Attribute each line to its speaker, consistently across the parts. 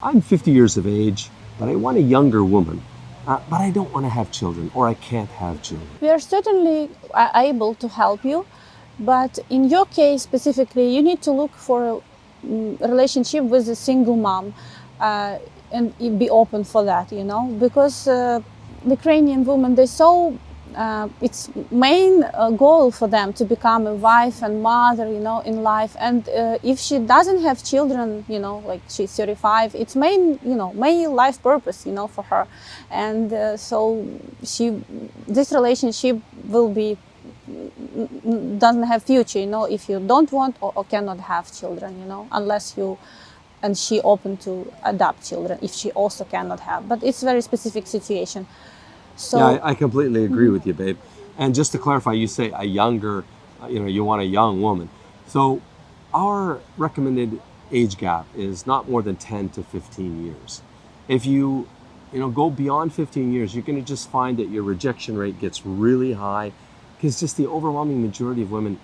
Speaker 1: I'm 50 years of age, but I want a younger woman. Uh, but I don't want to have children, or I can't have children.
Speaker 2: We are certainly uh, able to help you, but in your case specifically, you need to look for a mm, relationship with a single mom uh, and be open for that, you know, because uh, Ukrainian women, they're so uh, it's main uh, goal for them to become a wife and mother you know in life. And uh, if she doesn't have children you know like she's 35 it's main you know main life purpose you know for her. And uh, so she this relationship will be doesn't have future you know if you don't want or, or cannot have children you know unless you and she open to adopt children if she also cannot have. But it's very specific situation so
Speaker 1: yeah, I, I completely agree with you, babe. And just to clarify, you say a younger, uh, you know, you want a young woman. So our recommended age gap is not more than 10 to 15 years. If you, you know, go beyond 15 years, you're going to just find that your rejection rate gets really high because just the overwhelming majority of women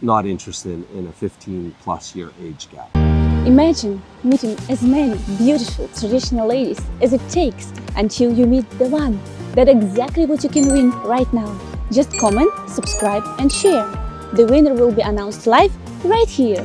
Speaker 1: not interested in a 15 plus year age gap.
Speaker 3: Imagine meeting as many beautiful traditional ladies as it takes until you meet the one. That's exactly what you can win right now. Just comment, subscribe and share. The winner will be announced live right here.